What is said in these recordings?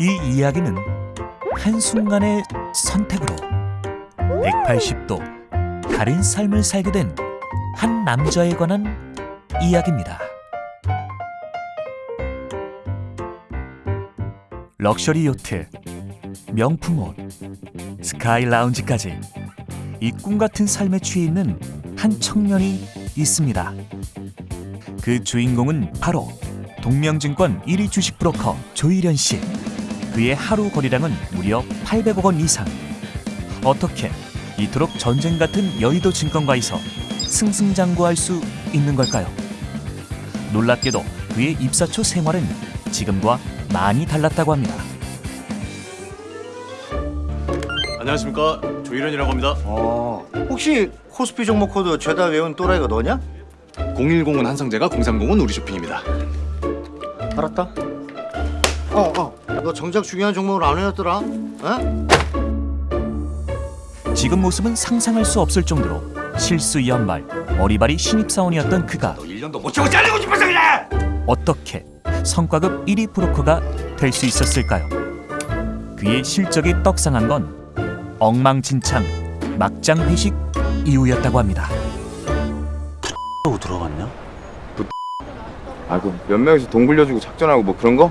이 이야기는 한순간의 선택으로 180도 다른 삶을 살게 된 한 남자에 관한 이야기입니다. 럭셔리 요트, 명품 옷, 스카이 라운지까지 이 꿈 같은 삶에 취해 있는 한 청년이 있습니다. 그 주인공은 바로 동명증권 1위 주식 브로커 조일현 씨. 그의 하루 거래량은 무려 800억 원 이상. 어떻게 이토록 전쟁 같은 여의도 증권가에서 승승장구할 수 있는 걸까요? 놀랍게도 그의 입사 초 생활은 지금과 많이 달랐다고 합니다. 안녕하십니까 조일현이라고 합니다 어, 혹시 코스피 종목 코드 죄다 외운 또라이가 너냐? 010은 한성재가 030은 우리 쇼핑입니다 알았다. 어, 어. 너 정작 중요한 종목을 안 외웠더라? 어? 지금 모습은 상상할 수 없을 정도로 실수 연말 어리바리 신입사원이었던 그가 너 1년도 못 채고 잘리고 싶어서 그래 어떻게 성과급 1위 브로커가 될 수 있었을까요? 그의 실적이 떡상한 건 엉망진창 막장 회식 이후였다고 합니다. 또 들어갔냐? 아, 그 몇 명이서 돈 굴려주고 작전하고 뭐 그런 거?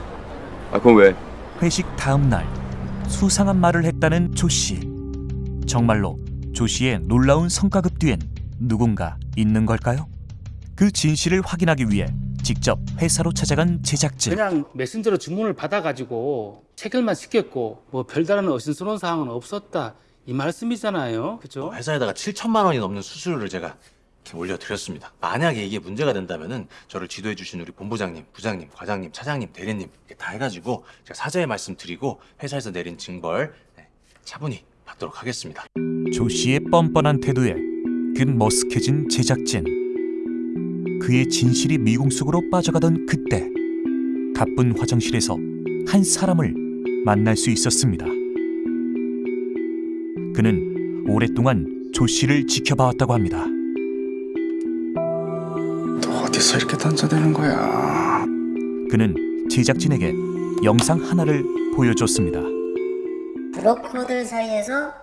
아, 그건 왜? 회식 다음 날 수상한 말을 했다는 조 씨. 정말로 조 씨의 놀라운 성과급 뒤엔 누군가 있는 걸까요? 그 진실을 확인하기 위해 직접 회사로 찾아간 제작진. 그냥 메신저로 주문을 받아가지고 체결만 시켰고 뭐 별다른 어신스러운 사항은 없었다 이 말씀이잖아요, 그죠? 회사에다가 7천만 원이 넘는 수수료를 제가 올려드렸습니다. 만약에 이게 문제가 된다면은 저를 지도해 주신 우리 본부장님, 부장님, 과장님, 차장님, 대리님 다 해가지고 제가 사죄의 말씀 드리고 회사에서 내린 징벌 네, 차분히 받도록 하겠습니다. 조 씨의 뻔뻔한 태도에 근 머쓱해진 제작진. 그의 진실이 미궁 속으로 빠져가던 그때 가쁜 화장실에서 한 사람을 만날 수 있었습니다. 그는 오랫동안 조 씨를 지켜봐왔다고 합니다. 또 어디서 이렇게 던져대는 거야? 그는 제작진에게 영상 하나를 보여줬습니다. 브로커들 사이에서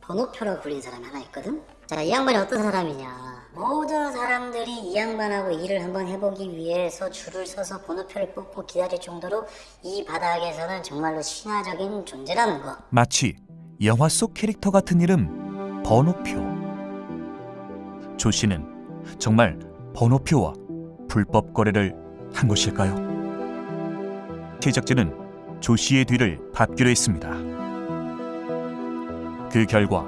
번호표로 불린 사람이 하나 있거든? 자, 이 양반이 어떤 사람이냐. 모든 사람들이 이 양반하고 일을 한번 해보기 위해서 줄을 서서 번호표를 뽑고 기다릴 정도로 이 바닥에서는 정말로 신화적인 존재라는 거. 마치 영화 속 캐릭터 같은 이름 번호표. 조 씨는 정말 번호표와 불법 거래를 한 것일까요? 제작진은 조 씨의 뒤를 밟기로 했습니다. 그 결과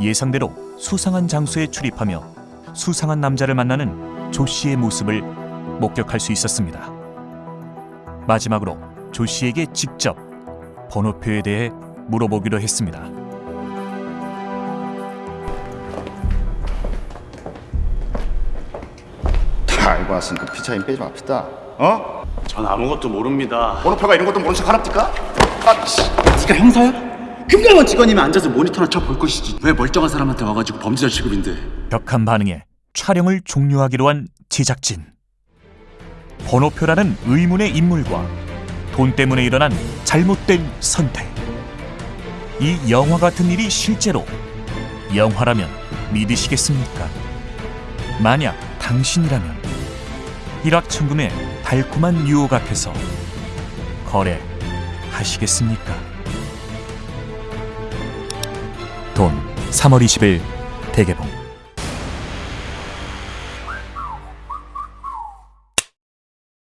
예상대로 수상한 장소에 출입하며 수상한 남자를 만나는 조 씨의 모습을 목격할 수 있었습니다. 마지막으로 조 씨에게 직접 번호표에 대해 물어보기로 했습니다. 다 알고 왔으니까 피차인 빼지 맙시다. 어? 전 아무것도 모릅니다 번호표가 이런 것도 모른 척 하랍니까? 아, 씨. 네가 형사야? 금감원 직원이면 앉아서 모니터나 쳐 볼 것이지 왜 멀쩡한 사람한테 와가지고 범죄자 취급인데 격한 반응에 촬영을 종료하기로 한 제작진. 번호표라는 의문의 인물과 돈 때문에 일어난 잘못된 선택. 이 영화 같은 일이 실제로 영화라면 믿으시겠습니까? 만약 당신이라면 일확천금의 달콤한 유혹 앞에서 거래하시겠습니까? 돈 3월 20일 대개봉